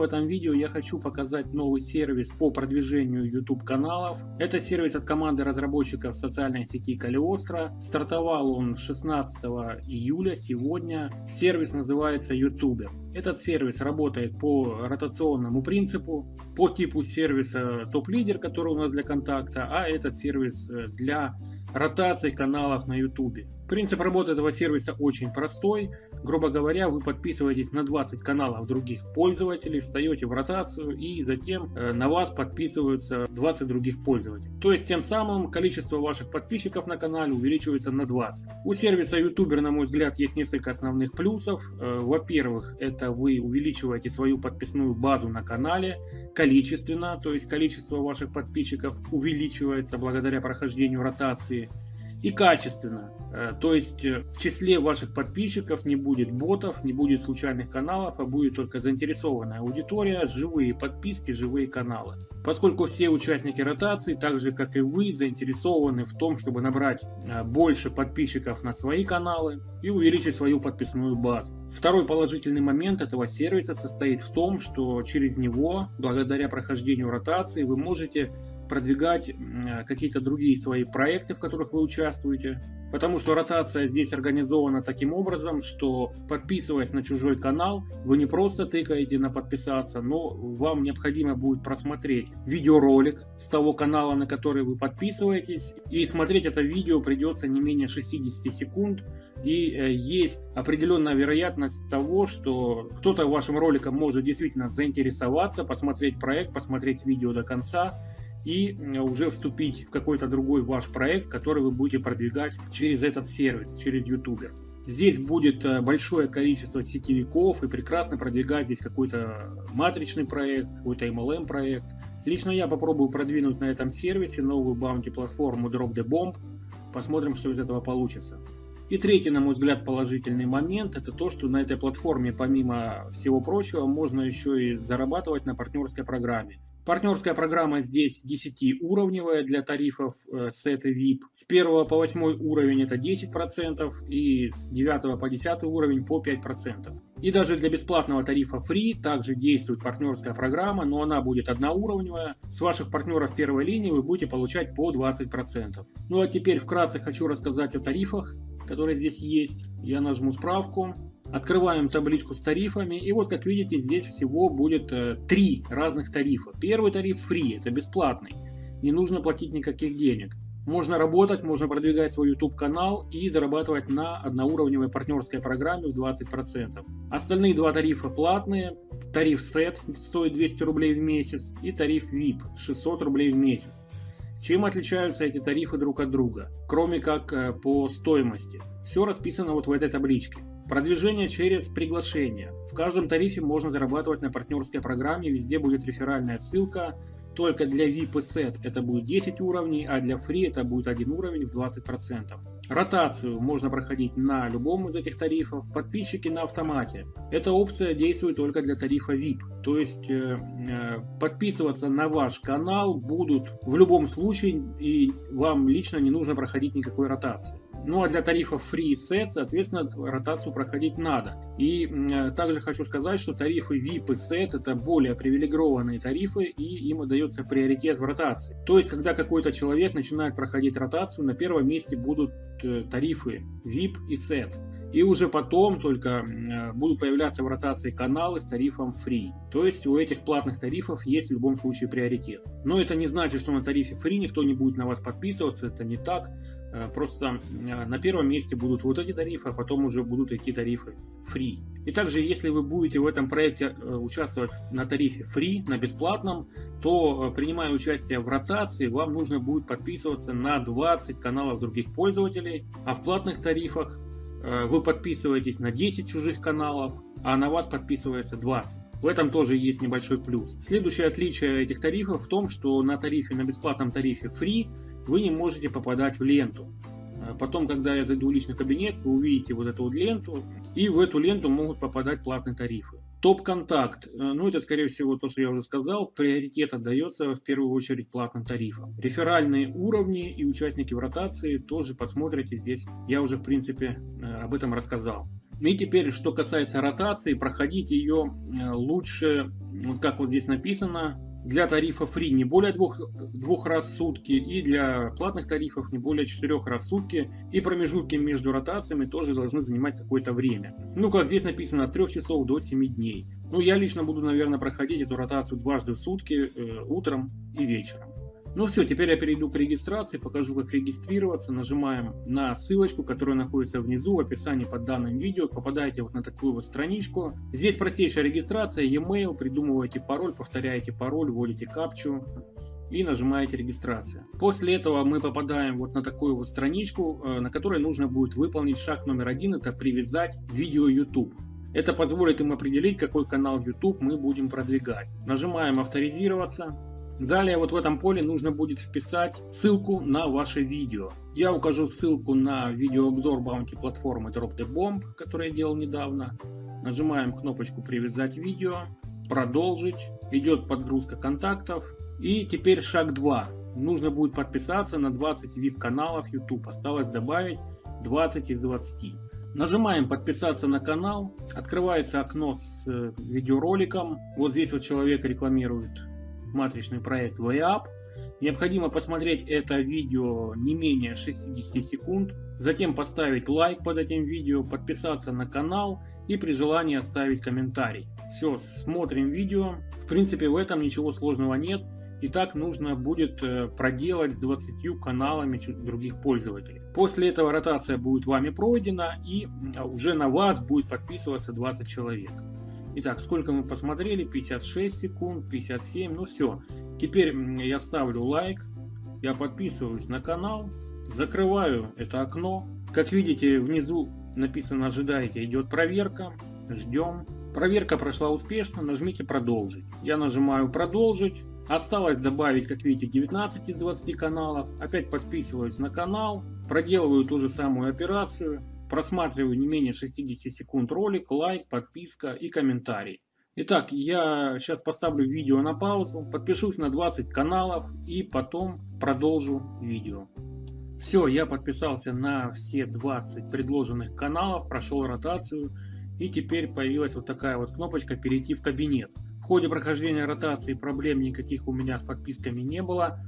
В этом видео я хочу показать новый сервис по продвижению YouTube каналов. Это сервис от команды разработчиков социальной сети Калиостро. Стартовал он 16 июля, сегодня. Сервис называется YouTuber. Этот сервис работает по ротационному принципу, по типу сервиса топ-лидер, который у нас для контакта, а этот сервис э, для ротации каналов на YouTube. Принцип работы этого сервиса очень простой. Грубо говоря, вы подписываетесь на 20 каналов других пользователей, встаете в ротацию и затем э, на вас подписываются 20 других пользователей. То есть тем самым количество ваших подписчиков на канале увеличивается на 20. У сервиса YouTuber, на мой взгляд, есть несколько основных плюсов. Э, во-первых, это вы увеличиваете свою подписную базу на канале количественно, то есть количество ваших подписчиков увеличивается благодаря прохождению ротации и качественно. Э, то есть э, в числе ваших подписчиков не будет ботов, не будет случайных каналов, а будет только заинтересованная аудитория, живые подписки, живые каналы. Поскольку все участники ротации, так же как и вы, заинтересованы в том, чтобы набрать э, больше подписчиков на свои каналы и увеличить свою подписную базу. Второй положительный момент этого сервиса состоит в том, что через него, благодаря прохождению ротации, вы можете продвигать какие-то другие свои проекты, в которых вы участвуете. Потому что ротация здесь организована таким образом, что подписываясь на чужой канал, вы не просто тыкаете на подписаться, но вам необходимо будет просмотреть видеоролик с того канала, на который вы подписываетесь. И смотреть это видео придется не менее 60 секунд. И э, есть определенная вероятность того, что кто-то вашим роликом может действительно заинтересоваться, посмотреть проект, посмотреть видео до конца и уже вступить в какой-то другой ваш проект, который вы будете продвигать через этот сервис, через YouTuber. Здесь будет э, большое количество сетевиков и прекрасно продвигать здесь какой-то матричный проект, какой-то MLM проект. Лично я попробую продвинуть на этом сервисе новую баунти платформу Drop the Bomb. Посмотрим, что из этого получится. И третий, на мой взгляд, положительный момент, это то, что на этой платформе, помимо всего прочего, можно еще и зарабатывать на партнерской программе. Партнерская программа здесь 10-уровневая для тарифов э, SET и VIP. С 1 по 8 уровень это 10% и с 9 по 10 уровень по 5%. И даже для бесплатного тарифа Free также действует партнерская программа, но она будет одноуровневая. С ваших партнеров первой линии вы будете получать по 20%. Ну а теперь вкратце хочу рассказать о тарифах, которые здесь есть. Я нажму справку. Открываем табличку с тарифами. И вот, как видите, здесь всего будет э, три разных тарифа. Первый тариф free, это бесплатный. Не нужно платить никаких денег. Можно работать, можно продвигать свой YouTube канал и зарабатывать на одноуровневой партнерской программе в 20%. Остальные два тарифа платные. Тариф SET стоит 200 рублей в месяц и тариф VIP 600 рублей в месяц. Чем отличаются эти тарифы друг от друга, кроме как э, по стоимости? Все расписано вот в этой табличке. Продвижение через приглашение. В каждом тарифе можно зарабатывать на партнерской программе, везде будет реферальная ссылка. Только для VIP SET это будет 10 уровней, а для Free это будет один уровень в 20%. Ротацию можно проходить на любом из этих тарифов. Подписчики на автомате. Эта опция действует только для тарифа VIP. То есть э, э, подписываться на ваш канал будут в любом случае и вам лично не нужно проходить никакой ротации. Ну а для тарифов Free Set, соответственно, ротацию проходить надо. И также хочу сказать, что тарифы VIP и Set это более привилегированные тарифы и им дается приоритет в ротации. То есть, когда какой-то человек начинает проходить ротацию, на первом месте будут э, тарифы VIP и Set. И уже потом только будут появляться в ротации каналы с тарифом Free. То есть у этих платных тарифов есть в любом случае приоритет. Но это не значит, что на тарифе Free никто не будет на вас подписываться, это не так. Э, просто э, на первом месте будут вот эти тарифы, а потом уже будут идти тарифы free. И также, если вы будете в этом проекте э, участвовать на тарифе free, на бесплатном, то, принимая участие в ротации, вам нужно будет подписываться на 20 каналов других пользователей, а в платных тарифах вы подписываетесь на 10 чужих каналов, а на вас подписывается 20. В этом тоже есть небольшой плюс. Следующее отличие этих тарифов в том, что на тарифе, на бесплатном тарифе Free вы не можете попадать в ленту. А потом, когда я зайду в личный кабинет, вы увидите вот эту вот ленту, и в эту ленту могут попадать платные тарифы. Топ-контакт, э, ну это скорее всего то, что я уже сказал, приоритет отдается в первую очередь платным тарифам. Реферальные уровни и участники в ротации тоже посмотрите здесь, я уже в принципе э, об этом рассказал. И теперь, что касается ротации, проходить ее э, лучше, вот как вот здесь написано, для тарифа free не более двух, двух раз в сутки и для платных тарифов не более четырех раз в сутки. И промежутки между ротациями тоже должны занимать какое-то время. Ну, как здесь написано, от 3 часов до 7 дней. Ну, я лично буду, наверное, проходить эту ротацию дважды в сутки, э, утром и вечером. Ну все, теперь я перейду к регистрации, покажу как регистрироваться. Нажимаем на ссылочку, которая находится внизу в описании под данным видео. Попадаете вот на такую вот страничку. Здесь простейшая регистрация, e-mail, придумываете пароль, повторяете пароль, вводите капчу и нажимаете регистрация. После этого мы попадаем вот на такую вот страничку, э, на которой нужно будет выполнить шаг номер один, это привязать видео YouTube. Это позволит им определить, какой канал YouTube мы будем продвигать. Нажимаем авторизироваться. Далее вот в этом поле нужно будет вписать ссылку на ваше видео. Я укажу ссылку на видеообзор баунти платформы Drop the Bomb, который я делал недавно. Нажимаем кнопочку привязать видео, продолжить, идет подгрузка контактов. И теперь шаг 2. Нужно будет подписаться на 20 VIP каналов YouTube. Осталось добавить 20 из 20. Нажимаем подписаться на канал, открывается окно с э, видеороликом. Вот здесь вот человек рекламирует матричный проект VAP. Необходимо посмотреть это видео не менее 60 секунд, затем поставить лайк под этим видео, подписаться на канал и при желании оставить комментарий. Все, смотрим видео. В принципе в этом ничего сложного нет. И так нужно будет э, проделать с 20 каналами других пользователей. После этого ротация будет вами пройдена и уже на вас будет подписываться 20 человек. Итак, сколько мы посмотрели? 56 секунд, 57, ну все. Теперь я ставлю лайк, я подписываюсь на канал, закрываю это окно. Как видите, внизу написано «Ожидайте», идет проверка, ждем. Проверка прошла успешно, нажмите «Продолжить». Я нажимаю «Продолжить». Осталось добавить, как видите, 19 из 20 каналов. Опять подписываюсь на канал, проделываю ту же самую операцию. Просматриваю не менее 60 секунд ролик, лайк, подписка и комментарий. Итак, я сейчас поставлю видео на паузу, подпишусь на 20 каналов и потом продолжу видео. Все, я подписался на все 20 предложенных каналов, прошел ротацию и теперь появилась вот такая вот кнопочка «Перейти в кабинет». В ходе прохождения ротации проблем никаких у меня с подписками не было.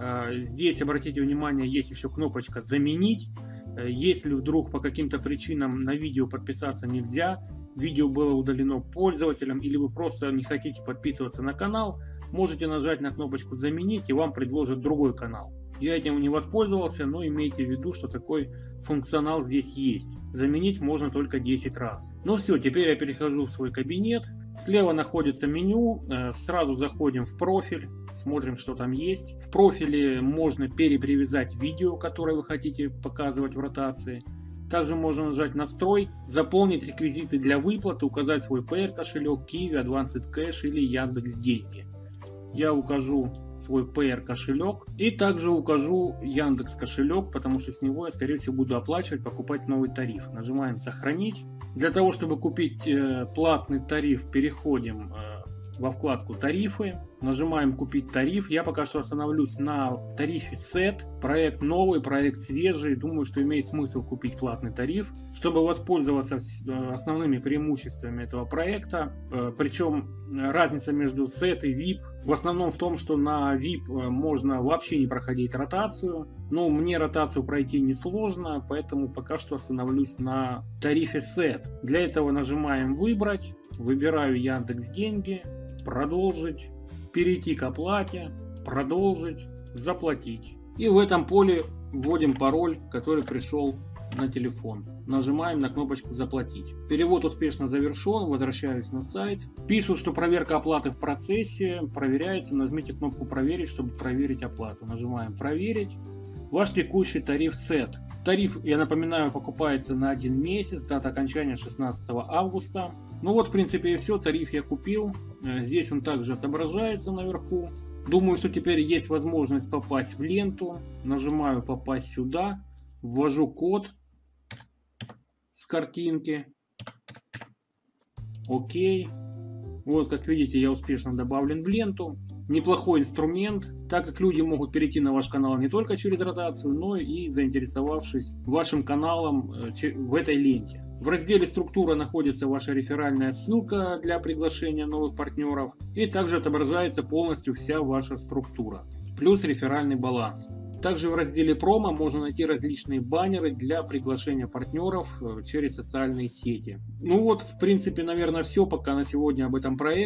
А, здесь, обратите внимание, есть еще кнопочка «Заменить». Э, если вдруг по каким-то причинам на видео подписаться нельзя, видео было удалено пользователем или вы просто не хотите подписываться на канал, можете нажать на кнопочку «Заменить» и вам предложат другой канал. Я этим не воспользовался, но имейте в виду, что такой функционал здесь есть. Заменить можно только 10 раз. Ну все, теперь я перехожу в свой кабинет. Слева находится меню, э, сразу заходим в профиль, смотрим, что там есть. В профиле можно перепривязать видео, которое вы хотите показывать в ротации. Также можно нажать настрой, заполнить реквизиты для выплаты, указать свой PR кошелек, Kiwi, Advanced Cash или Яндекс Деньги. Я укажу свой PR кошелек и также укажу Яндекс кошелек, потому что с него я скорее всего буду оплачивать, покупать новый тариф. Нажимаем сохранить. Для того чтобы купить э, платный тариф переходим э, во вкладку тарифы, нажимаем купить тариф. Я пока что остановлюсь на тарифе SET. Проект новый, проект свежий. Думаю, что имеет смысл купить платный тариф, чтобы воспользоваться э, основными преимуществами этого проекта. Э, Причем разница между SET и VIP в основном в том, что на VIP э, можно вообще не проходить ротацию. Но мне ротацию пройти несложно, поэтому пока что остановлюсь на тарифе SET. Для этого нажимаем выбрать, выбираю Яндекс Деньги продолжить, перейти к оплате, продолжить, заплатить. И в этом поле вводим пароль, который пришел на телефон. Нажимаем на кнопочку «Заплатить». Перевод успешно завершен, возвращаюсь на сайт. Пишут, что проверка оплаты в процессе, проверяется. Нажмите кнопку «Проверить», чтобы проверить оплату. Нажимаем «Проверить». Ваш текущий тариф сет. Тариф, я напоминаю, покупается на один месяц, дата окончания 16 августа. Ну вот, в принципе, и все. Тариф я купил. Э, здесь он также отображается наверху. Думаю, что теперь есть возможность попасть в ленту. Нажимаю «Попасть сюда». Ввожу код с картинки. Окей. Вот, как видите, я успешно добавлен в ленту неплохой инструмент, так как люди могут перейти на ваш канал не только через ротацию, но и заинтересовавшись вашим каналом э, в этой ленте. В разделе «Структура» находится ваша реферальная ссылка для приглашения новых партнеров. И также отображается полностью вся ваша структура. Плюс реферальный баланс. Также в разделе промо можно найти различные баннеры для приглашения партнеров э, через социальные сети. Ну вот, в принципе, наверное, все пока на сегодня об этом проекте.